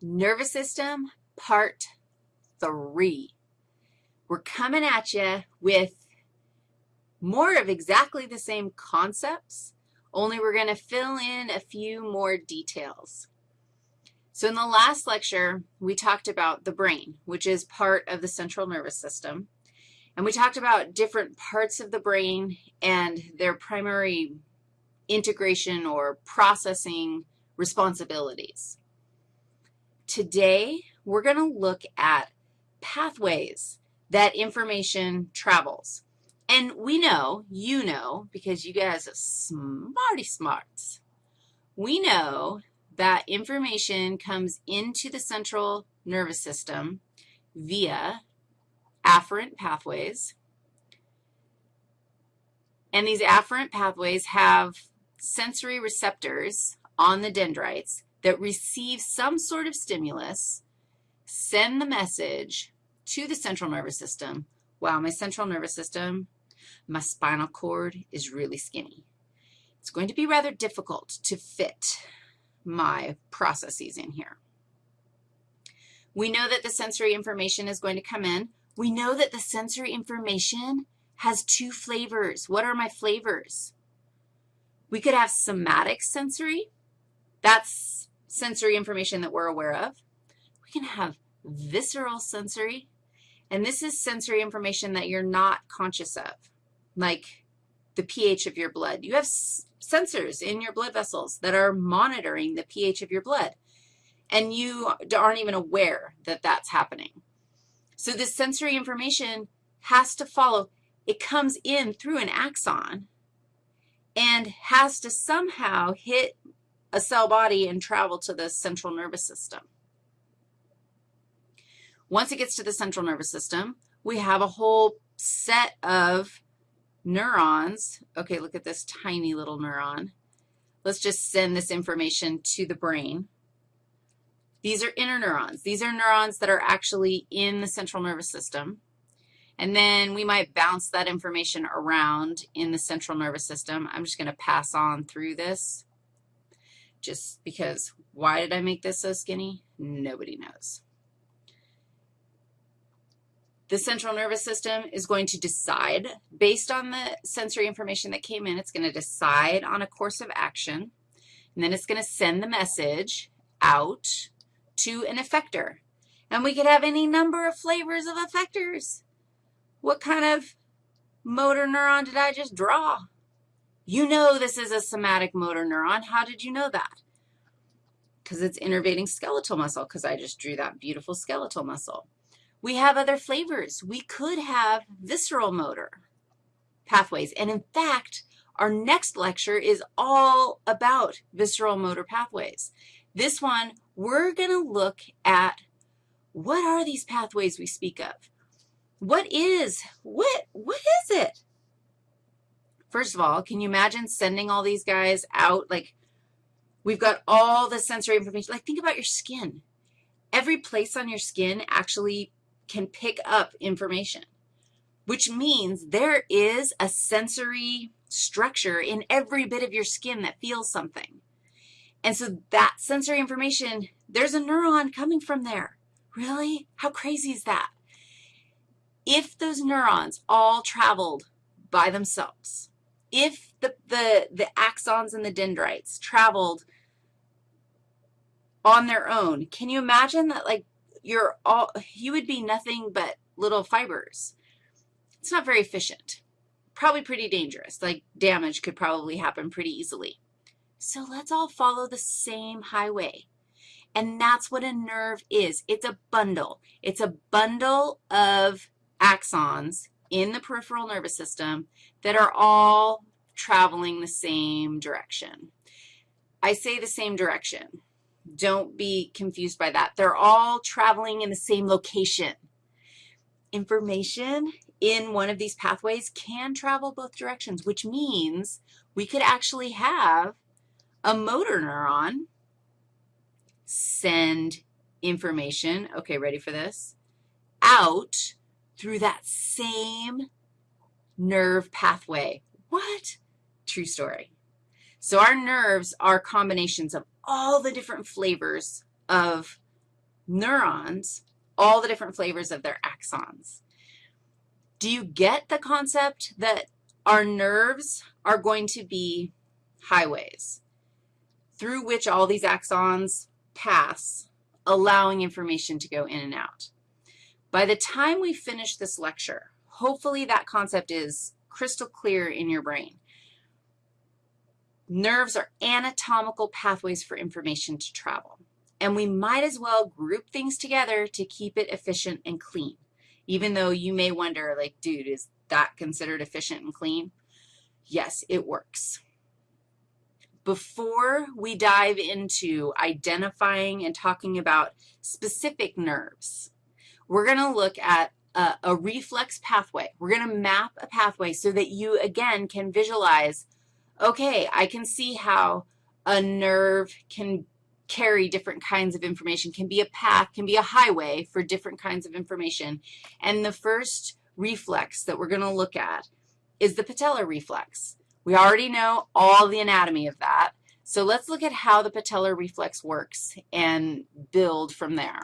Nervous system, part three. We're coming at you with more of exactly the same concepts, only we're going to fill in a few more details. So in the last lecture, we talked about the brain, which is part of the central nervous system. And we talked about different parts of the brain and their primary integration or processing responsibilities. Today, we're going to look at pathways that information travels. And we know, you know, because you guys are smarty smarts, we know that information comes into the central nervous system via afferent pathways. And these afferent pathways have sensory receptors on the dendrites that receive some sort of stimulus, send the message to the central nervous system, wow, my central nervous system, my spinal cord is really skinny. It's going to be rather difficult to fit my processes in here. We know that the sensory information is going to come in. We know that the sensory information has two flavors. What are my flavors? We could have somatic sensory. That's sensory information that we're aware of. We can have visceral sensory, and this is sensory information that you're not conscious of, like the pH of your blood. You have sensors in your blood vessels that are monitoring the pH of your blood, and you aren't even aware that that's happening. So this sensory information has to follow. It comes in through an axon and has to somehow hit a cell body and travel to the central nervous system. Once it gets to the central nervous system, we have a whole set of neurons. Okay, look at this tiny little neuron. Let's just send this information to the brain. These are interneurons. These are neurons that are actually in the central nervous system. And then we might bounce that information around in the central nervous system. I'm just going to pass on through this just because why did I make this so skinny? Nobody knows. The central nervous system is going to decide, based on the sensory information that came in, it's going to decide on a course of action, and then it's going to send the message out to an effector. And we could have any number of flavors of effectors. What kind of motor neuron did I just draw? You know this is a somatic motor neuron. How did you know that? Because it's innervating skeletal muscle, because I just drew that beautiful skeletal muscle. We have other flavors. We could have visceral motor pathways. And in fact, our next lecture is all about visceral motor pathways. This one, we're going to look at what are these pathways we speak of? What is, what, what is it? First of all, can you imagine sending all these guys out? Like, we've got all the sensory information. Like, think about your skin. Every place on your skin actually can pick up information, which means there is a sensory structure in every bit of your skin that feels something. And so that sensory information, there's a neuron coming from there. Really? How crazy is that? If those neurons all traveled by themselves, if the, the, the axons and the dendrites traveled on their own, can you imagine that, like, you're all, you would be nothing but little fibers. It's not very efficient. Probably pretty dangerous. Like, damage could probably happen pretty easily. So let's all follow the same highway. And that's what a nerve is. It's a bundle. It's a bundle of axons in the peripheral nervous system that are all traveling the same direction. I say the same direction. Don't be confused by that. They're all traveling in the same location. Information in one of these pathways can travel both directions, which means we could actually have a motor neuron send information, okay, ready for this, out through that same nerve pathway. What? True story. So our nerves are combinations of all the different flavors of neurons all the different flavors of their axons. Do you get the concept that our nerves are going to be highways through which all these axons pass, allowing information to go in and out? By the time we finish this lecture, hopefully that concept is crystal clear in your brain. Nerves are anatomical pathways for information to travel, and we might as well group things together to keep it efficient and clean, even though you may wonder, like, dude, is that considered efficient and clean? Yes, it works. Before we dive into identifying and talking about specific nerves, we're going to look at a, a, reflex pathway. We're going to map a pathway so that you, again, can visualize, okay, I can see how a nerve can carry different kinds of information, can be a path, can be a highway for different kinds of information. And the first reflex that we're going to look at is the patellar reflex. We already know all the anatomy of that. So let's look at how the patellar reflex works and build from there.